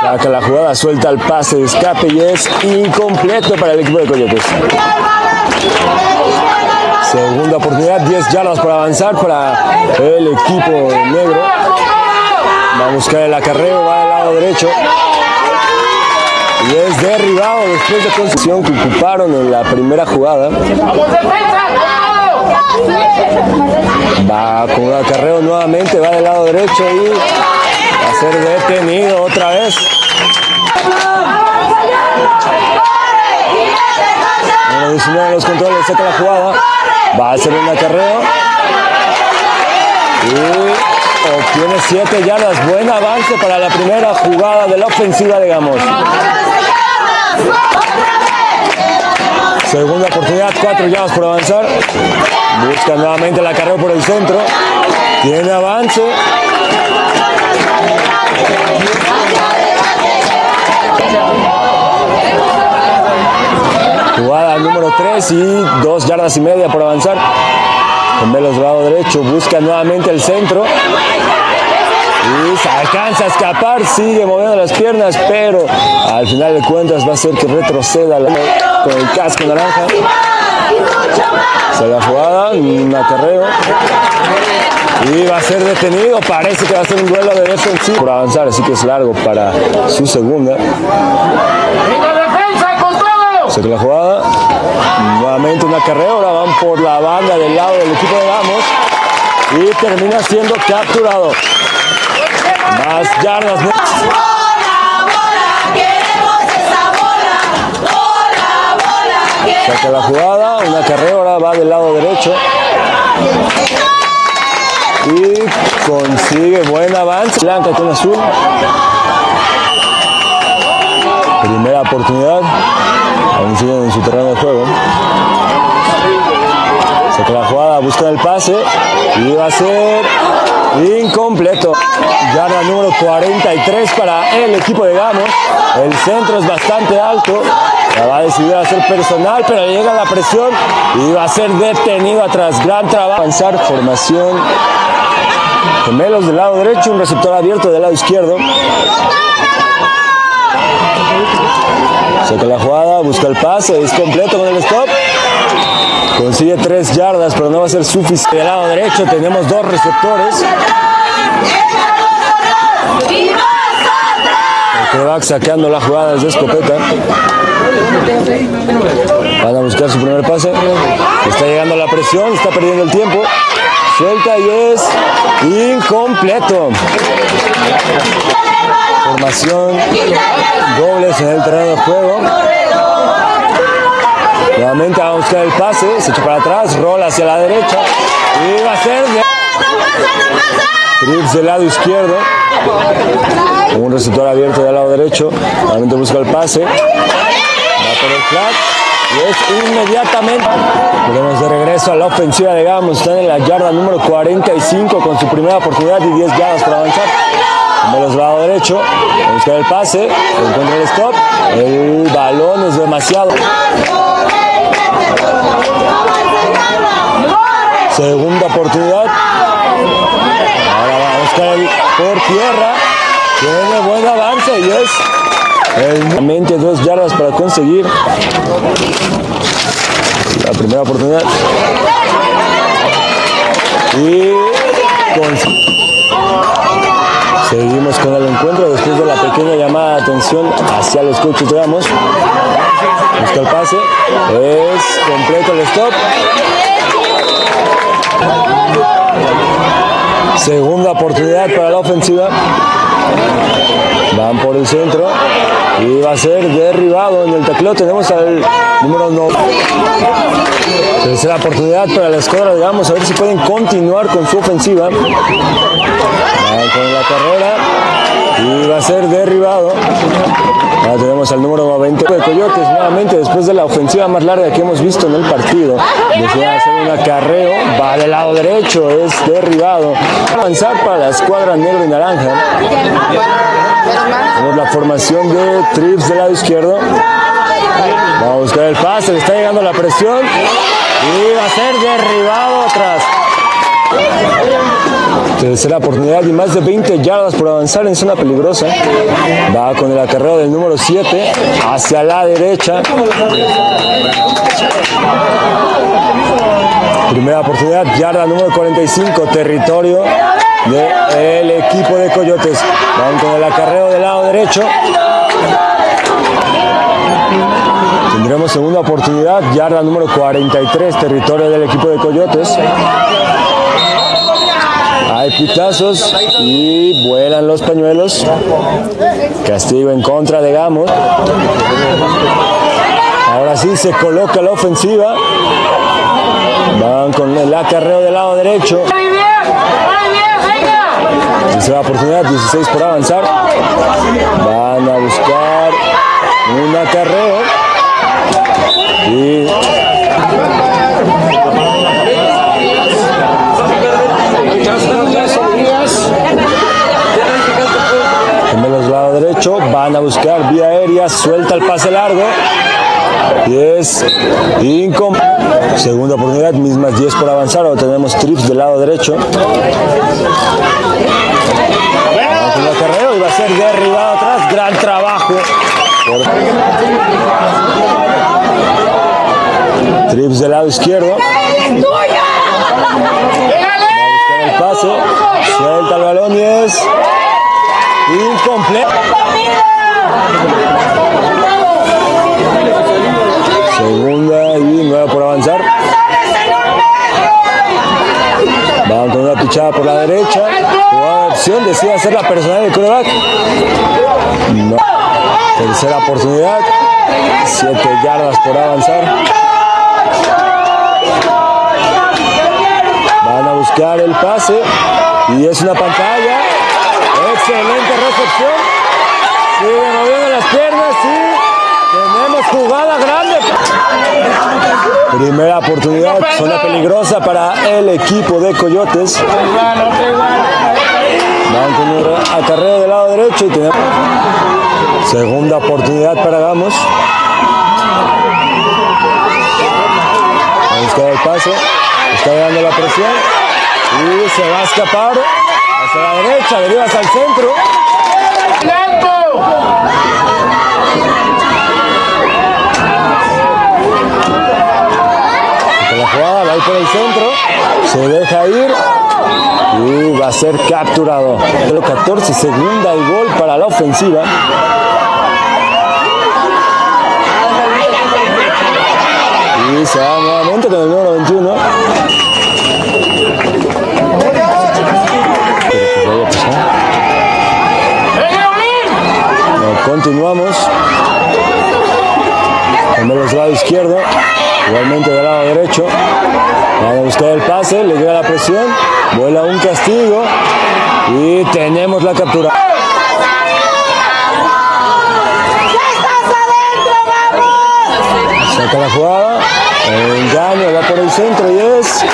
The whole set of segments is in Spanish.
Saca la jugada, suelta el pase de escape y es incompleto para el equipo de Coyotes. Segunda oportunidad, 10 yardas para avanzar para el equipo negro. Va a buscar el acarreo, va al lado derecho. Y es derribado después de concesión que ocuparon en la primera jugada. Va con un acarreo nuevamente, va del lado derecho y va a ser detenido otra vez. Número 19 los controles, saca la jugada. Va a hacer un acarreo. Y obtiene 7 yardas. Buen avance para la primera jugada de la ofensiva de Gamos. Segunda oportunidad, 4 yardas por avanzar. Busca nuevamente el acarreo por el centro. Tiene avance. Jugada número 3 y 2 yardas y media por avanzar. Con Velos lado derecho, busca nuevamente el centro. Y se alcanza a escapar, sigue moviendo las piernas, pero al final de cuentas va a ser que retroceda con el casco naranja. Se la jugada, un acarreo. Y va a ser detenido, parece que va a ser un duelo de defensivo por avanzar, así que es largo para su segunda. Saca la jugada. Nuevamente un acarreo. Ahora van por la banda del lado del equipo de Gamos. Y termina siendo capturado. Más yardas. Saca la jugada. Un acarreo. Ahora va del lado derecho. Y consigue buen avance. Blanca con azul. Primera oportunidad. Aún siguen en su terreno de juego. Saca la jugada, busca el pase y va a ser incompleto. Yarda número 43 para el equipo de Gamos. El centro es bastante alto. La va a decidir hacer personal, pero llega la presión y va a ser detenido atrás. Gran trabajo. Avanzar, formación. Gemelos del lado derecho, un receptor abierto del lado izquierdo. Saca la jugada, busca el pase, es completo con el stop. Consigue tres yardas, pero no va a ser suficiente. Del lado derecho tenemos dos receptores. Coreback sacando la jugada desde escopeta. Van a buscar su primer pase. Está llegando la presión, está perdiendo el tiempo. Suelta y es incompleto. Formación, dobles en el terreno de juego. Nuevamente va a buscar el pase, se echa para atrás, rola hacia la derecha y va a ser. Trips del lado izquierdo. Un receptor abierto del lado derecho. Nuevamente busca el pase. Va por el flat. Y es inmediatamente. Tenemos de regreso a la ofensiva de Gamos. Están en la yarda número 45 con su primera oportunidad y 10 yardas para avanzar. De los lado derecho, va a buscar el pase, encuentra el stop, el balón es demasiado. Segunda oportunidad. Ahora va el por tierra. Tiene buen avance y es el dos yardas para conseguir la primera oportunidad. Y Seguimos con el encuentro después de la pequeña llamada de atención hacia los coaches Ramos. Busca el pase. Es completo el stop. Segunda oportunidad para la ofensiva. Van por el centro y va a ser derribado en el tacleo. Tenemos al número 9. Tercera oportunidad para la escuadra de Gamos. A ver si pueden continuar con su ofensiva. Van con la carrera y va a ser derribado. Ahora tenemos al número 90 de Coyotes nuevamente después de la ofensiva más larga que hemos visto en el partido. Decide hacer un acarreo, va del lado derecho, es derribado. Avanzar para la escuadra negro y naranja. Tenemos la formación de Trips del lado izquierdo. Va a buscar el pase, le está llegando la presión y va a ser derribado atrás. Tercera oportunidad y más de 20 yardas por avanzar en zona peligrosa. Va con el acarreo del número 7 hacia la derecha. Primera oportunidad, yarda número 45, territorio del equipo de Coyotes. Van con el acarreo del lado derecho. Tendremos segunda oportunidad, yarda número 43, territorio del equipo de Coyotes. Pitazos y vuelan los pañuelos. Castigo en contra de Gamos. Ahora sí se coloca la ofensiva. Van con el acarreo del lado derecho. Tercera oportunidad, 16 por avanzar. Van a buscar un acarreo. Y Gemelos lado derecho, van a buscar vía aérea, suelta el pase largo. Y es incom Segunda oportunidad, mismas 10 por avanzar. Ahora tenemos trips del lado derecho. El y va a ser derribado atrás. Gran trabajo. Trips del lado izquierdo. Va a buscar el pase. Suelta el balón y es incompleto. Segunda y nueva por avanzar. Van con una pichada la derecha. Jugada opción, decide hacer la personal del coreback. Tercera oportunidad. Siete yardas por avanzar. Van a buscar el pase. Y es una pantalla. Excelente recepción. Sigue moviendo las piernas y tenemos jugada grande. Primera oportunidad, zona peligrosa para el equipo de Coyotes. Van con un acarreo del lado derecho y tenemos segunda oportunidad para Gamos. A buscar el pase, está dando la presión y se va a escapar hacia la derecha, deriva hacia el centro. Con la jugada va a ir por el centro, se deja ir y va a ser capturado. El 14, segunda y gol para la ofensiva. Y se va nuevamente con el número 21. Continuamos. Cambiamos del lado izquierdo, igualmente del lado derecho. Van a buscar el pase, le llega la presión, vuela un castigo y tenemos la captura. Saca la jugada, engaño, va por el centro y es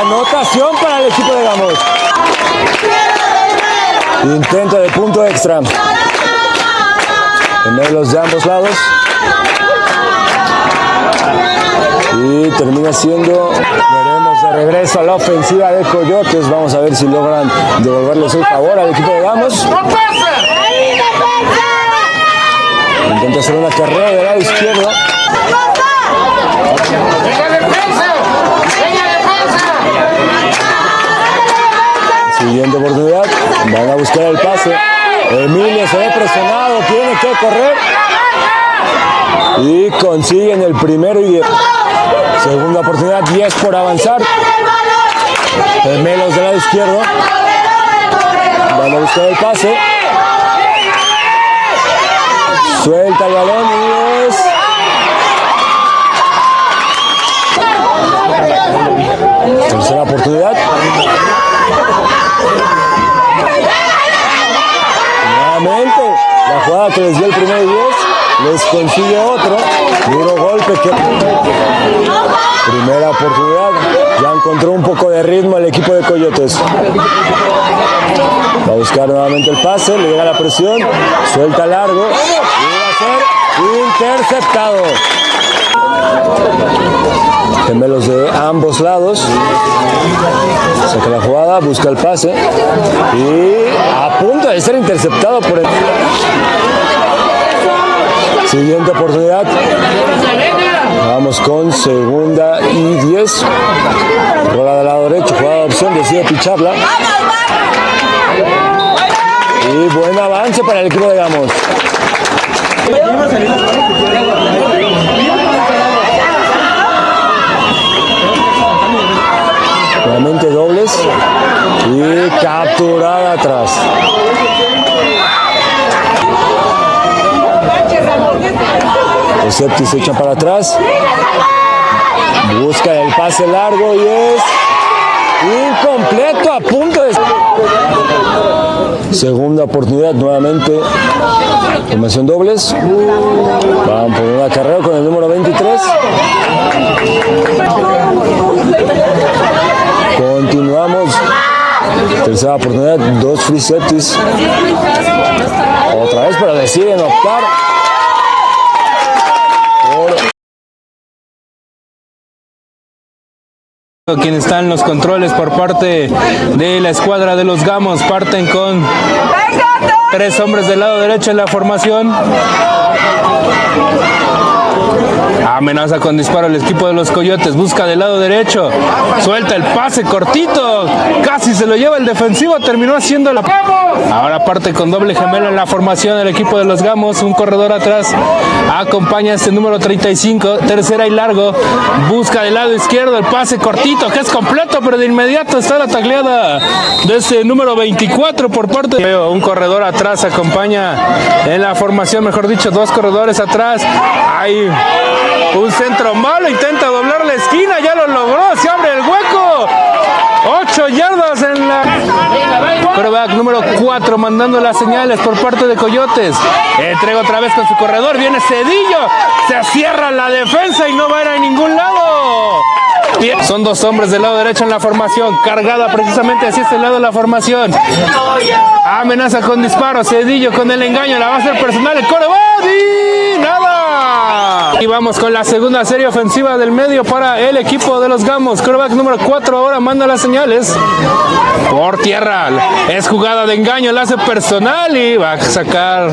anotación para el equipo de Gamos. Intento de punto extra. Gemelos de ambos lados. Y termina siendo, veremos de regreso a la ofensiva de Coyotes. Vamos a ver si logran devolverles el favor al equipo de Gamos. Intenta hacer una carrera del lado izquierdo. Siguiente oportunidad. Van a buscar el pase. Emilio se ve presionado, tiene que correr. Y consiguen el primero y. Segunda oportunidad, 10 por avanzar. Gemelos del lado izquierdo. Van a buscar el pase. Suelta el balón y es. Tercera oportunidad. Nuevamente, la jugada que les dio el primer 10, les consigue otro. Duro golpe. Primera oportunidad. Ya encontró un poco de ritmo el equipo de Coyotes. Va a buscar nuevamente el pase, le llega la presión, suelta largo y va a ser interceptado. Gemelos de ambos lados. Saca la jugada, busca el pase. Y a punto de ser interceptado por el... Siguiente oportunidad. Vamos con segunda y 10. Bola del lado derecho, jugada de opción, decide picharla. Y buen avance para el equipo de Gamos. Nuevamente dobles y capturada atrás. Los Septis se echan para atrás. Busca el pase largo y es incompleto a punto. Segunda oportunidad nuevamente. Formación dobles. Van por una carrera con el número 23. Continuamos. Tercera oportunidad, dos free septis. Otra vez, pero deciden optar Quien está en los controles por parte de la escuadra de los Gamos parten con tres hombres del lado derecho en la formación. Amenaza con disparo el equipo de los Coyotes. Busca del lado derecho. Suelta el pase cortito. Casi se lo lleva el defensivo. Terminó haciendo la. Ahora parte con doble gemelo en la formación el equipo de los Gamos. Un corredor atrás. Acompaña este número 35. Tercera y largo. Busca del lado izquierdo el pase cortito que es completo, pero de inmediato está la tacleada de este número 24 por parte de un corredor atrás. Acompaña en la formación, mejor dicho, dos corredores atrás. Hay un centro malo, intenta doblar la esquina, ya lo logró, se abre el hueco. Ocho yardas en la... Quarterback número 4 mandando las señales por parte de Coyotes. Entrega otra vez con su corredor, viene Cedillo, se cierra la defensa y no va a ir a ningún lado. Son dos hombres del lado derecho en la formación, cargada precisamente hacia este lado de la formación. Amenaza con disparo, Cedillo con el engaño, la va a hacer personal, el core y nada. Y vamos con la segunda serie ofensiva del medio para el equipo de los Gamos. Coreback número 4 ahora manda las señales. Por tierra. Es jugada de engaño, la hace personal y va a sacar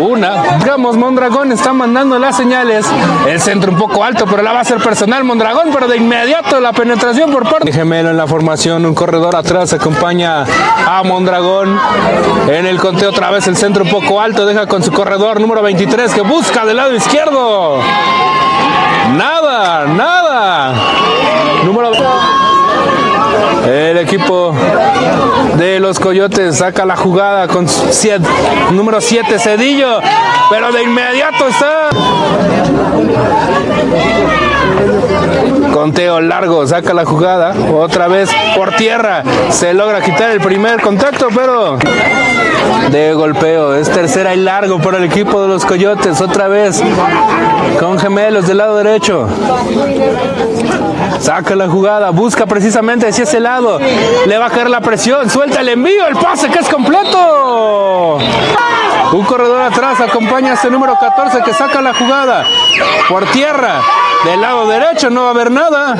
una. Gamos, Mondragón está mandando las señales. El centro un poco alto, pero la va a hacer personal Mondragón, pero de inmediato la penetración por parte. Gemelo en la formación, un corredor atrás acompaña a Mondragón. En el conteo otra vez el centro un poco alto, deja con su corredor número 23 que busca del lado izquierdo. Nada, nada. Número equipo de los Coyotes saca la jugada con siete, número 7 Cedillo, pero de inmediato está Conteo largo, saca la jugada, otra vez por tierra, se logra quitar el primer contacto, pero de golpeo, es tercera y largo para el equipo de los Coyotes, otra vez con gemelos del lado derecho. Saca la jugada, busca precisamente hacia ese lado, le va a caer la presión, suelta el envío, el pase que es completo. Un corredor atrás acompaña a este número 14 que saca la jugada por tierra. Del lado derecho no va a haber nada.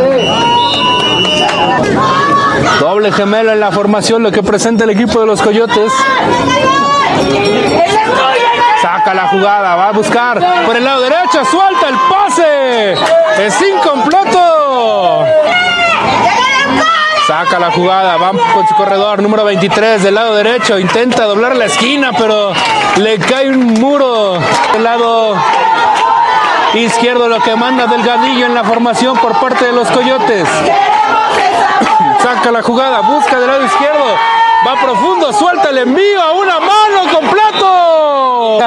Doble gemelo en la formación, lo que presenta el equipo de los Coyotes. Saca la jugada, va a buscar por el lado derecho, suelta el pase. Es incompleto. Saca la jugada, va con su corredor número 23 del lado derecho, intenta doblar la esquina, pero le cae un muro del lado izquierdo, lo que manda Delgadillo en la formación por parte de los Coyotes. Saca la jugada, busca del lado izquierdo, va profundo, suelta el envío a una mano completo.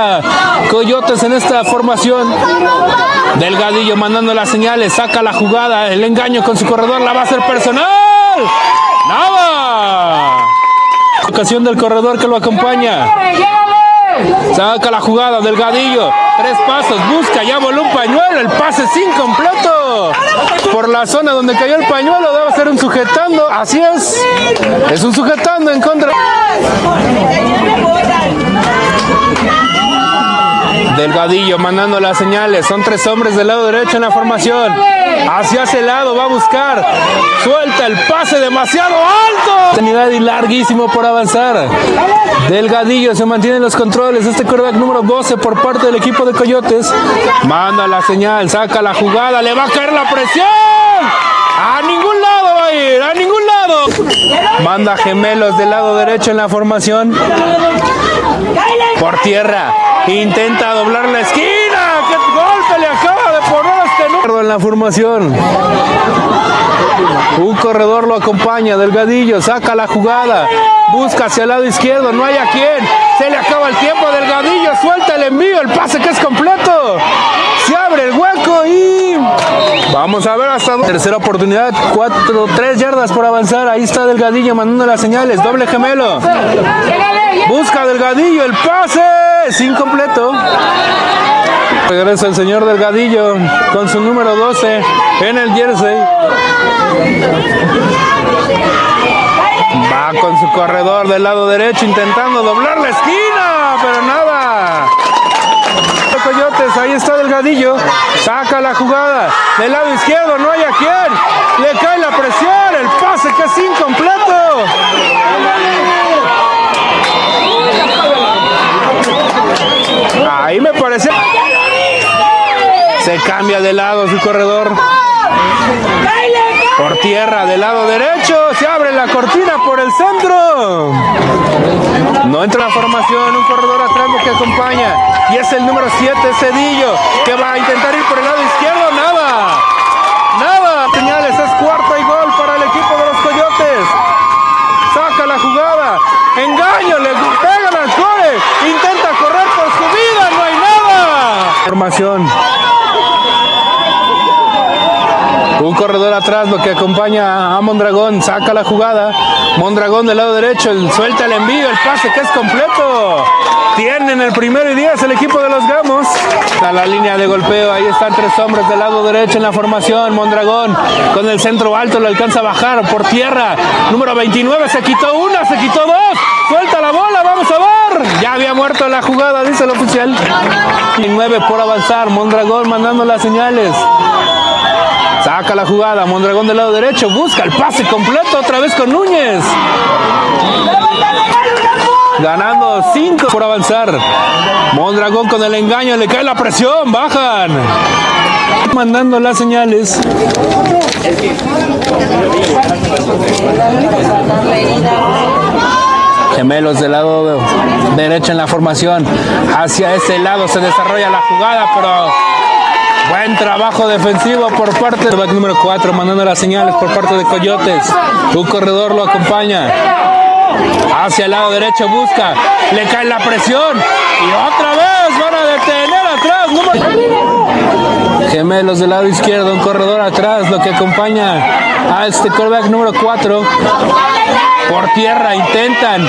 Coyotes en esta formación. Delgadillo mandando las señales, saca la jugada, el engaño con su corredor, la va a hacer personal. ¡Nada! Ocasión del corredor que lo acompaña. Saca la jugada, Delgadillo. Tres pasos, busca, ya voló un pañuelo. El pase es incompleto. Por la zona donde cayó el pañuelo, debe ser un sujetando. Así es. Es un sujetando en contra. Delgadillo mandando las señales. Son tres hombres del lado derecho en la formación. Hacia ese lado va a buscar. Suelta el pase demasiado alto. Unidad y larguísimo por avanzar. Delgadillo se mantiene en los controles. Este quarterback número 12 por parte del equipo de Coyotes. Manda la señal, saca la jugada, le va a caer la presión. A ningún lado va a ir, a ningún lado. Manda gemelos del lado derecho en la formación. Por tierra. Intenta doblar la esquina. ¡Qué golpe le acaba de poner a este número en la formación! Un corredor lo acompaña, Delgadillo, saca la jugada, busca hacia el lado izquierdo, no hay a quién, se le acaba el tiempo, Delgadillo, suelta el envío, el pase que es completo, se abre el hueco y vamos a ver hasta dónde. Tercera oportunidad, cuatro, tres yardas por avanzar, ahí está Delgadillo mandando las señales, doble gemelo, busca Delgadillo, el pase es incompleto. Regresa el señor Delgadillo con su número 12 en el jersey. Va con su corredor del lado derecho intentando doblar la esquina, pero nada. Coyotes, ahí está Delgadillo, saca la jugada del lado izquierdo, no hay a quién, le cae la presión, el pase que es incompleto. Ahí me parece. Se cambia de lado su corredor. Por tierra del lado derecho. Se abre la cortina por el centro. No entra la formación. Un corredor atrás que acompaña. Y es el número 7, Cedillo. Que va a intentar ir por el lado izquierdo. Nada. Nada. Señales. Es cuarta y gol para el equipo de los Coyotes. Saca la jugada. Engaño. Le pegan al core. Intenta correr por su vida. No hay nada. Un corredor atrás, lo que acompaña a Mondragón, saca la jugada. Mondragón del lado derecho, el, suelta el envío, el pase que es completo. Tienen el primero y diez el equipo de los Gamos. A la línea de golpeo, ahí están tres hombres del lado derecho en la formación. Mondragón con el centro alto, lo alcanza a bajar por tierra. Número 29, se quitó una, se quitó dos. Suelta la bola, vamos a ver. Ya había muerto la jugada, dice el oficial. 29 por avanzar, Mondragón mandando las señales. Saca la jugada, Mondragón del lado derecho, busca el pase completo otra vez con Núñez. Ganando 5 por avanzar. Mondragón con el engaño, le cae la presión, bajan. Mandando las señales. Gemelos del lado derecho en la formación. Hacia ese lado se desarrolla la jugada, pero Buen trabajo defensivo por parte del back número 4, mandando las señales por parte de Coyotes. Un corredor lo acompaña. Hacia el lado derecho busca. Le cae la presión. Y otra vez van a detener atrás. Número... Gemelos del lado izquierdo, un corredor atrás, lo que acompaña a este quarterback número 4. Por tierra intentan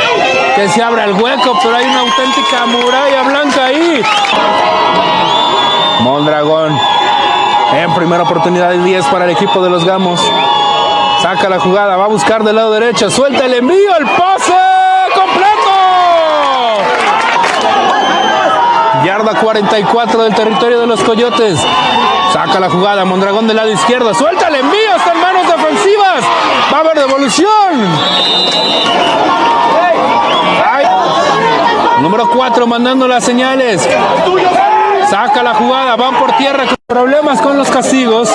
que se abra el hueco, pero hay una auténtica muralla blanca ahí. Mondragón en primera oportunidad de 10 para el equipo de los Gamos. Saca la jugada, va a buscar del lado derecho, suelta el envío, el pase completo. Yarda 44 del territorio de los Coyotes. Saca la jugada, Mondragón del lado izquierdo, suelta el envío, está defensivas. Va a haber devolución. Número 4 mandando las señales. Saca la jugada, van por tierra con problemas con los castigos.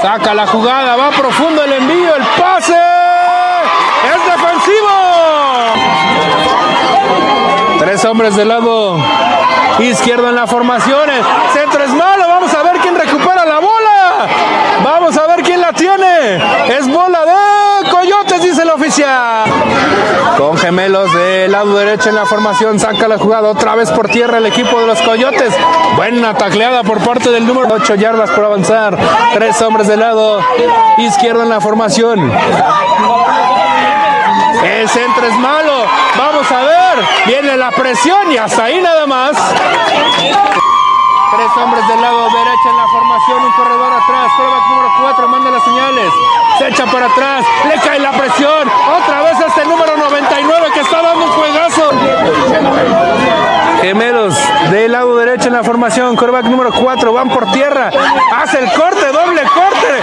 Saca la jugada, va profundo el envío, el pase. Es defensivo. Tres hombres del lado izquierdo en la formación. El centro es malo. Vamos a ver quién recupera la bola. Vamos a ver quién la tiene. Es bola de Coyotes, dice el oficial. Con gemelos del lado derecho en la formación, saca la jugada otra vez por tierra el equipo de los Coyotes. Buena tacleada por parte del número 8 yardas por avanzar. Tres hombres del lado izquierdo en la formación. El centro es malo. Vamos a ver. Viene la presión y hasta ahí nada más. Tres hombres del lado derecho en la formación, un corredor atrás, prueba número 4, manda las señales. se echa para atrás, le cae la presión, otra vez este número 99 que está dando un juegazo. Gemelos del lado derecho en la formación, coreback número 4, van por tierra, hace el corte, doble corte,